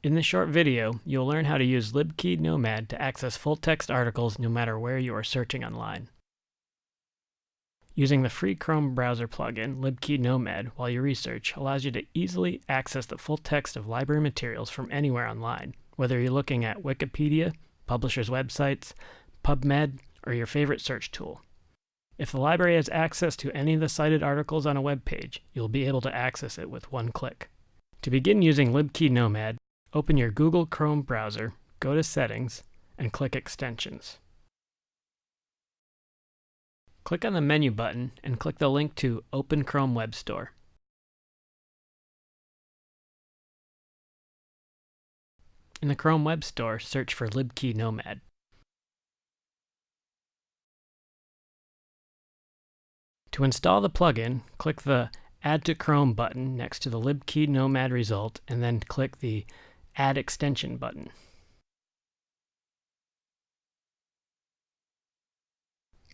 In this short video, you'll learn how to use libkey nomad to access full-text articles no matter where you are searching online. Using the free Chrome browser plugin, libkey nomad, while you research allows you to easily access the full text of library materials from anywhere online, whether you're looking at Wikipedia, publishers' websites, PubMed, or your favorite search tool. If the library has access to any of the cited articles on a web page, you'll be able to access it with one click. To begin using libkey nomad, Open your Google Chrome browser, go to Settings, and click Extensions. Click on the menu button and click the link to Open Chrome Web Store. In the Chrome Web Store, search for libkey nomad. To install the plugin, click the Add to Chrome button next to the libkey nomad result and then click the Add Extension button.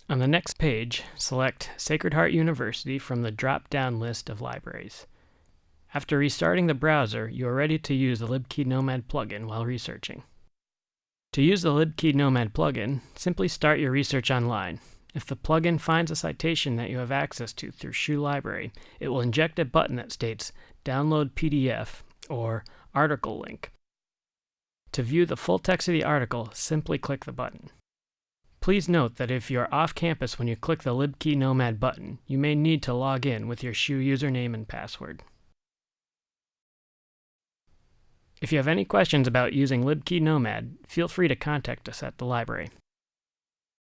On the next page, select Sacred Heart University from the drop-down list of libraries. After restarting the browser, you are ready to use the libkey nomad plugin while researching. To use the libkey nomad plugin, simply start your research online. If the plugin finds a citation that you have access to through SHU Library, it will inject a button that states Download PDF or Article Link to view the full text of the article, simply click the button. Please note that if you're off campus when you click the libkey nomad button, you may need to log in with your SHU username and password. If you have any questions about using libkey nomad, feel free to contact us at the library.